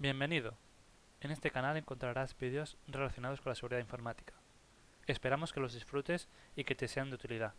Bienvenido. En este canal encontrarás vídeos relacionados con la seguridad informática. Esperamos que los disfrutes y que te sean de utilidad.